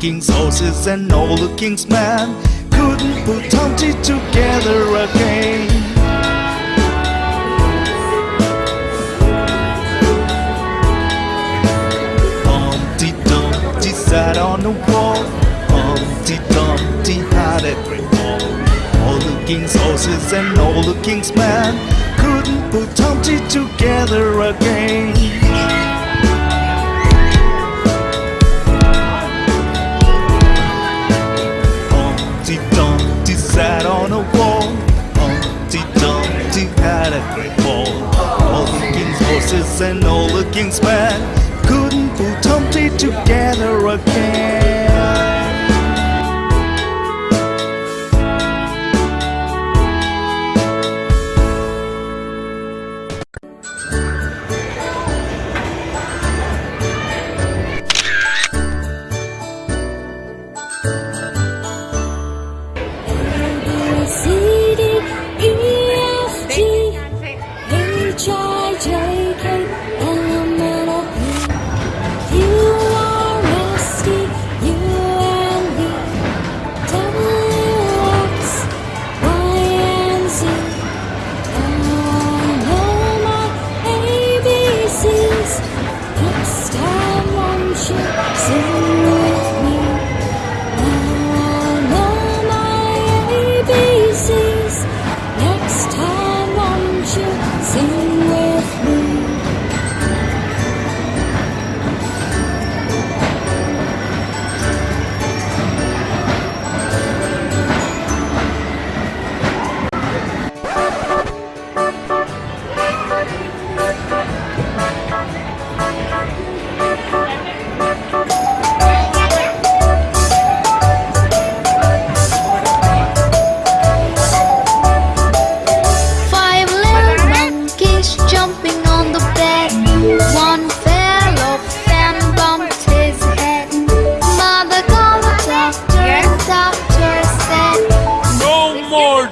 king's horses and all the king's men couldn't put Humpty together again. Humpty Dumpty sat on a wall, Humpty Dumpty had a great fall. All the king's horses and all the king's men couldn't put Humpty together again. sat on a wall. Humpty Dumpty had a great fall. All the king's horses and all the king's men couldn't put Humpty together again.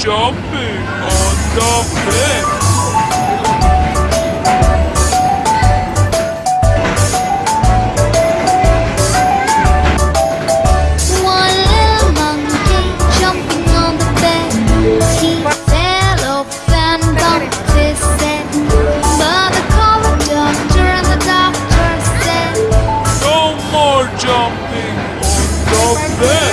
jumping on the bed. One little jumping on the bed. He fell off and bumped his head. The doctor and the doctor said, No more jumping on the bed.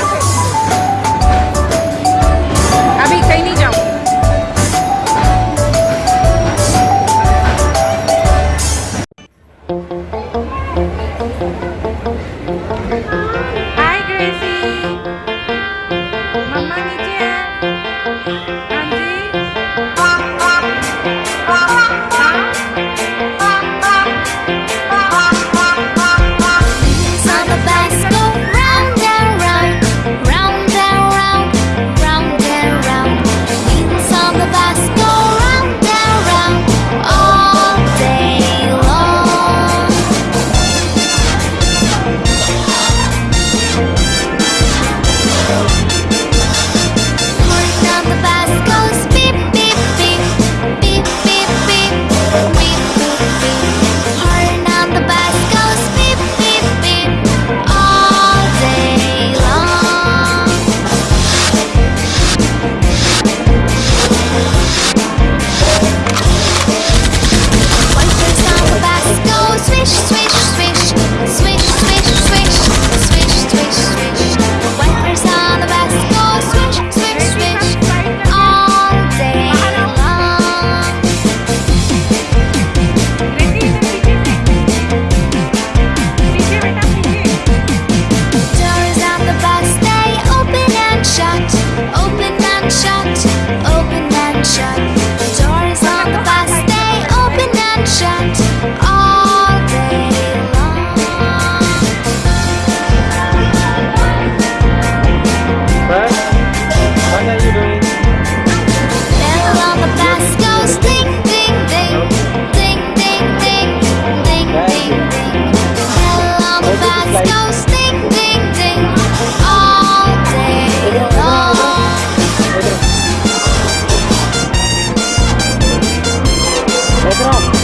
Grau.